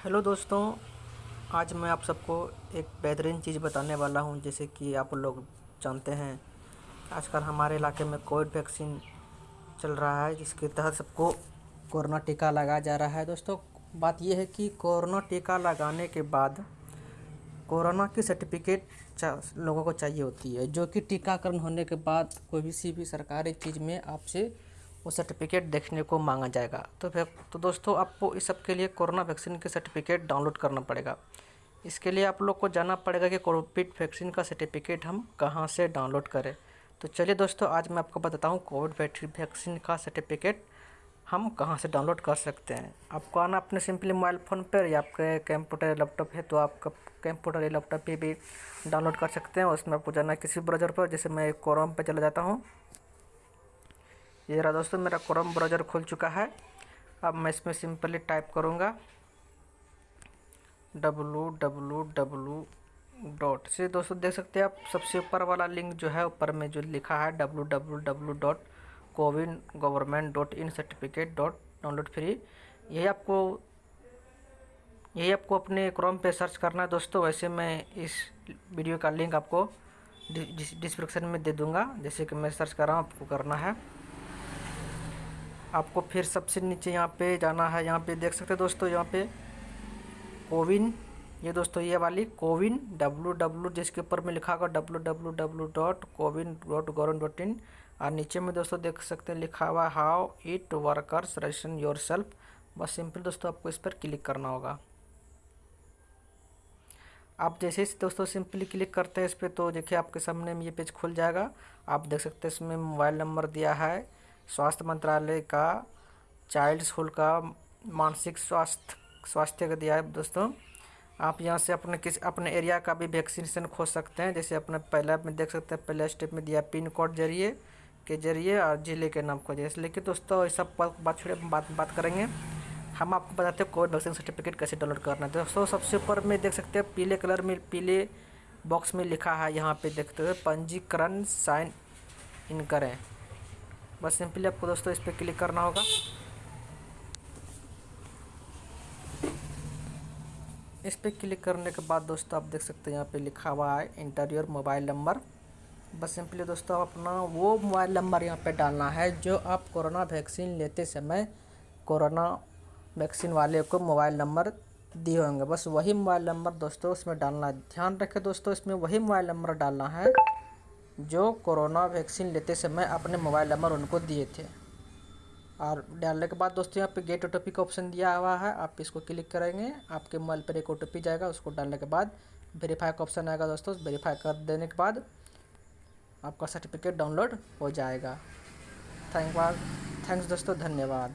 Hello दोस्तों, आज मैं आप सबको एक बेहतरीन चीज़ बताने वाला हूँ, जैसे कि आप लोग जानते हैं। आजकल हमारे इलाके में कोविड वैक्सीन चल रहा है, जिसके तहत सबको कोरोना टीका लगाया जा रहा है। दोस्तों, बात यह है कि कोरोना टीका लगाने के बाद कोरोना की सर्टिफिकेट लोगों को चाहिए होती है, जो कि टीकाकरण होने के बाद कोई सी भी सरकारी चीज़ में आपसे वो सर्टिफिकेट देखने को मांगा जाएगा। तो फिर तो दोस्तों, आपको इस सब के लिए कोरोना वैक्सीन के सर्टिफिकेट डाउनलोड करना पड़ेगा। इसके लिए आप लोग को जाना पड़ेगा कि कोविड वैक्सीन का सर्टिफिकेट हम कहाँ से डाउनलोड करें। तो चलिए दोस्तों, आज मैं आपको बताता हूँ कोविड वैक्सीन का सर्टिफिकेट हम कहाँ से डाउनलोड कर सकते हैं। आपको आना अपने सिंपली मोबाइल फ़ोन पर या आपके कंप्यूटर लैपटॉप है तो आपका कंप्यूटर या लैपटॉप पे भी डाउनलोड कर सकते हैं। उसमें आपको जाना किसी ब्राउज़र पर, जैसे मैं क्रोम पर चला जाता हूँ। ये रहा दोस्तों, मेरा क्रोम ब्राउज़र खुल चुका है। अब मैं इसमें सिंपली टाइप करूँगा डब्लू डब्लू डब्लू डॉट से दोस्तों, देख सकते हैं आप, सबसे ऊपर वाला लिंक जो है, ऊपर में जो लिखा है W W W dot CoWIN government dot in certificate dot download free यही आपको यही आपको अपने क्रोम पे सर्च करना है दोस्तों। वैसे मैं इस वीडियो का लिंक आपको डिस्क्रिप्शन में दे दूँगा। जैसे कि मैं सर्च कर रहा हूँ, आपको करना है। आपको फिर सबसे नीचे यहाँ पे जाना है। यहाँ पे देख सकते हैं दोस्तों, यहाँ पे कोविन, ये दोस्तों ये वाली कोविन डब्लू डब्लू जिसके ऊपर में लिखा होगा W W W dot CoWIN dot govern dot in. और नीचे में दोस्तों देख सकते हैं लिखा हुआ how it works registration yourself बस सिंपल दोस्तों आपको इस पर क्लिक करना होगा। आप जैसे ही दोस्तों सिंपली क्लिक करते हैं इस पर तो देखिए आपके सामने में ये पेज खुल जाएगा। आप देख सकते हैं इसमें मोबाइल नंबर दिया है। स्वास्थ्य मंत्रालय का, चाइल्ड स्कूल का मानसिक स्वास्थ्य स्वास्थ्य का दिया है दोस्तों। आप यहाँ से अपने किस, अपने एरिया का भी वैक्सीनेशन खोज सकते हैं। जैसे अपने पहले में देख सकते हैं, पहले स्टेप में दिया पिन कोड ज़रिए, के ज़रिए और ज़िले के नाम को ज़रिए लेकिन दोस्तों ये सब बात छोड़े बात बात करेंगे। हम आपको बताते हैं कोविड वैक्सीन सर्टिफिकेट कैसे डाउनलोड करना है। दोस्तों, सबसे ऊपर में देख सकते हैं, पीले कलर में, पीले बॉक्स में लिखा है, यहाँ पे देखते हैं पंजीकरण साइन इन करें। बस सिंपली आपको दोस्तों इस पर क्लिक करना होगा। इस पर क्लिक करने के बाद दोस्तों आप देख सकते हैं यहाँ पे लिखा हुआ है इंटरव्यूर मोबाइल नंबर। बस सिंपली दोस्तों अपना वो मोबाइल नंबर यहाँ पे डालना है जो आप कोरोना वैक्सीन लेते समय कोरोना वैक्सीन वाले को मोबाइल नंबर दिए होंगे। बस वही मोबाइल नंबर दोस्तों उसमें डालना है। ध्यान रखें दोस्तों इसमें वही मोबाइल नंबर डालना है। जो कोरोना वैक्सीन लेते समय अपने मोबाइल नंबर उनको दिए थे। और डालने के बाद दोस्तों, यहाँ पे गेट ओ का ऑप्शन दिया हुआ है। आप इसको क्लिक करेंगे, आपके मोबाइल पर एक ओ जाएगा, उसको डालने के बाद वेरीफाई का ऑप्शन आएगा दोस्तों। वेरीफाई कर देने के बाद आपका सर्टिफिकेट डाउनलोड हो जाएगा। थैंक थैंक्स दोस्तों, धन्यवाद।